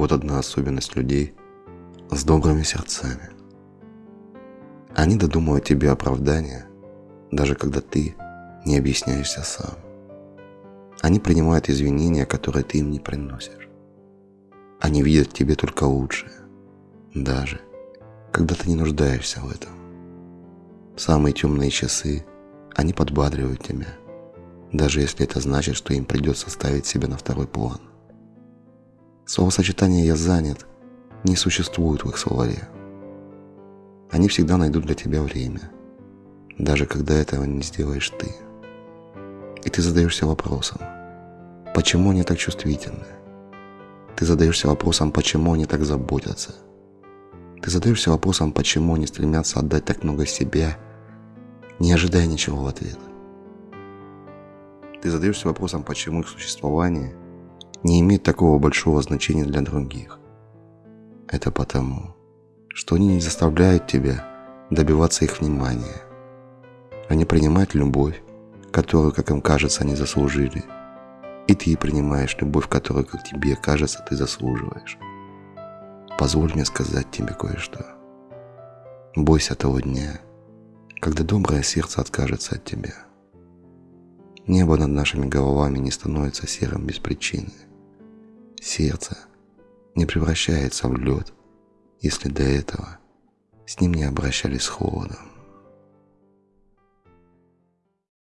Вот одна особенность людей с добрыми сердцами. Они додумывают тебе оправдания, даже когда ты не объясняешься сам. Они принимают извинения, которые ты им не приносишь. Они видят в тебе только лучшее, даже когда ты не нуждаешься в этом. В самые темные часы они подбадривают тебя, даже если это значит, что им придется ставить себя на второй план. Словосочетание «я занят» не существует в их словаре. Они всегда найдут для тебя время, даже когда этого не сделаешь ты. И ты задаешься вопросом, почему они так чувствительны? Ты задаешься вопросом, почему они так заботятся? Ты задаешься вопросом, почему они стремятся отдать так много себя, не ожидая ничего в ответ. Ты задаешься вопросом, почему их существование не имеет такого большого значения для других. Это потому, что они не заставляют тебя добиваться их внимания. Они принимают любовь, которую, как им кажется, они заслужили. И ты принимаешь любовь, которую, как тебе кажется, ты заслуживаешь. Позволь мне сказать тебе кое-что. Бойся того дня, когда доброе сердце откажется от тебя. Небо над нашими головами не становится серым без причины. Сердце не превращается в лед, если до этого с ним не обращались холодом.